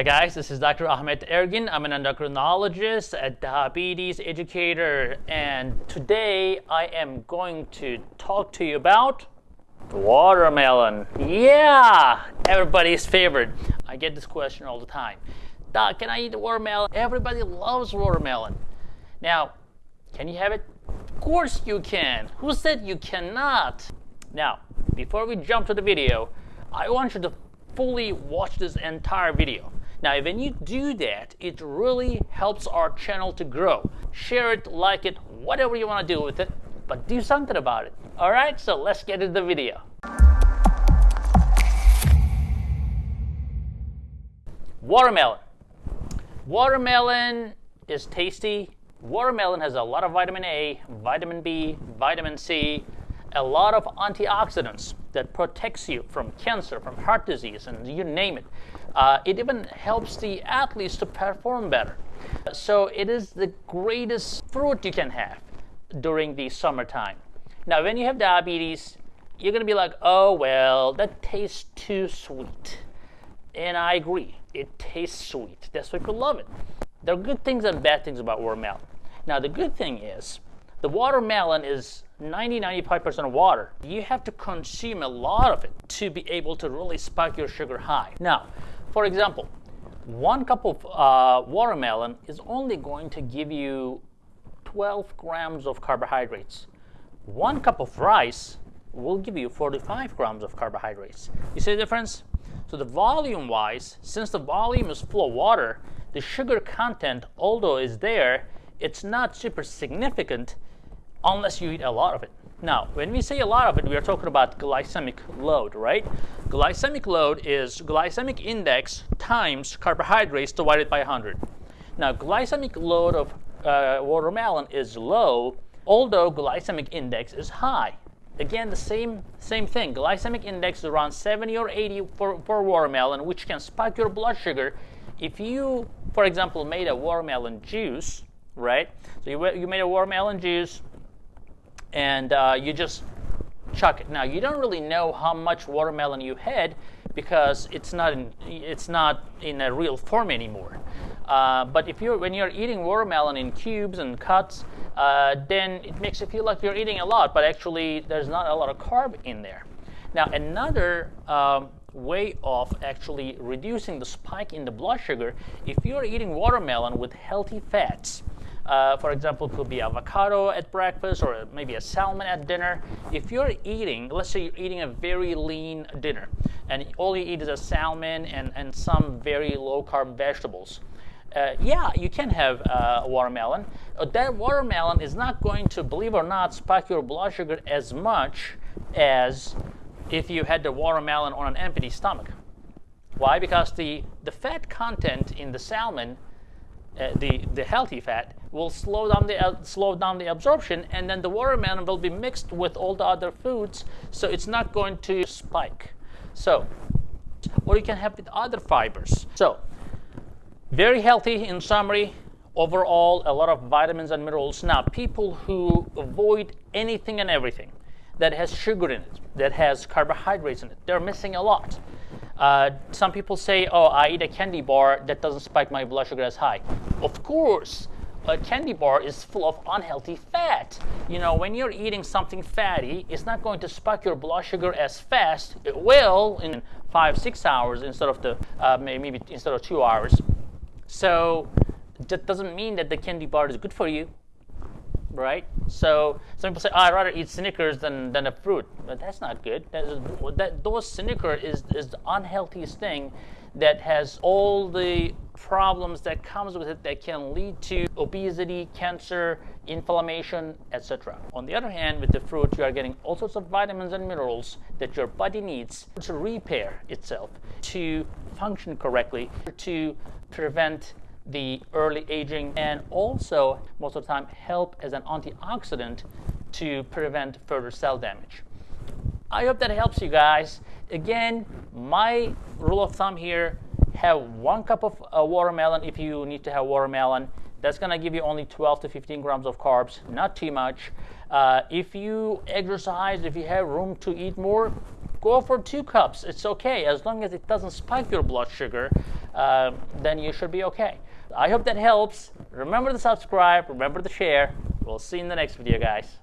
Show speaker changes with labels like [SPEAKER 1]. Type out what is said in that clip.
[SPEAKER 1] Hi guys, this is Dr. Ahmet Ergin. I'm an endocrinologist, a diabetes educator, and today I am going to talk to you about watermelon. Yeah, everybody's favorite. I get this question all the time. Doc, can I eat watermelon? Everybody loves watermelon. Now, can you have it? Of course you can. Who said you cannot? Now, before we jump to the video, I want you to fully watch this entire video. Now, when you do that, it really helps our channel to grow. Share it, like it, whatever you want to do with it, but do something about it. All right, so let's get into the video. Watermelon. Watermelon is tasty. Watermelon has a lot of vitamin A, vitamin B, vitamin C, a lot of antioxidants that protects you from cancer, from heart disease, and you name it. Uh, it even helps the athletes to perform better. So it is the greatest fruit you can have during the summertime. Now, when you have diabetes, you're going to be like, oh, well, that tastes too sweet. And I agree, it tastes sweet. That's why people love it. There are good things and bad things about watermelon. Now, the good thing is the watermelon is 90 95% water. You have to consume a lot of it to be able to really spike your sugar high. Now, for example, one cup of uh, watermelon is only going to give you 12 grams of carbohydrates. One cup of rice will give you 45 grams of carbohydrates. You see the difference? So the volume wise, since the volume is full of water, the sugar content, although is there, it's not super significant unless you eat a lot of it. Now, when we say a lot of it, we are talking about glycemic load, right? Glycemic load is glycemic index times carbohydrates divided by 100. Now, glycemic load of uh, watermelon is low, although glycemic index is high. Again, the same same thing. Glycemic index is around 70 or 80 for, for watermelon, which can spike your blood sugar. If you, for example, made a watermelon juice, right? So you, you made a watermelon juice, and uh, you just chuck it. Now you don't really know how much watermelon you had because it's not in, it's not in a real form anymore. Uh, but if you're when you're eating watermelon in cubes and cuts, uh, then it makes you feel like you're eating a lot, but actually there's not a lot of carb in there. Now another um, way of actually reducing the spike in the blood sugar, if you're eating watermelon with healthy fats, uh, for example, could be avocado at breakfast or maybe a salmon at dinner. If you're eating, let's say you're eating a very lean dinner and all you eat is a salmon and, and some very low carb vegetables. Uh, yeah, you can have uh, watermelon. Uh, that watermelon is not going to, believe it or not, spike your blood sugar as much as if you had the watermelon on an empty stomach. Why? Because the, the fat content in the salmon uh, the, the healthy fat will slow down the uh, slow down the absorption and then the watermelon will be mixed with all the other foods so it's not going to spike. So or you can have with other fibers. So very healthy in summary overall a lot of vitamins and minerals. Now people who avoid anything and everything that has sugar in it that has carbohydrates in it they're missing a lot. Uh, some people say, oh, I eat a candy bar that doesn't spike my blood sugar as high. Of course, a candy bar is full of unhealthy fat. You know, when you're eating something fatty, it's not going to spike your blood sugar as fast. It will in five, six hours instead of the uh, maybe instead of two hours. So that doesn't mean that the candy bar is good for you right? So some people say, oh, I'd rather eat Snickers than, than a fruit. But that's not good. That, those Snickers is, is the unhealthiest thing that has all the problems that comes with it that can lead to obesity, cancer, inflammation, etc. On the other hand, with the fruit, you are getting all sorts of vitamins and minerals that your body needs to repair itself, to function correctly, to prevent the early aging and also most of the time help as an antioxidant to prevent further cell damage. I hope that helps you guys. Again, my rule of thumb here, have one cup of uh, watermelon if you need to have watermelon. That's going to give you only 12 to 15 grams of carbs, not too much. Uh, if you exercise, if you have room to eat more, go for two cups. It's okay as long as it doesn't spike your blood sugar. uh, then you should be okay. I hope that helps. Remember to subscribe, remember to share. We'll see you in the next video, guys.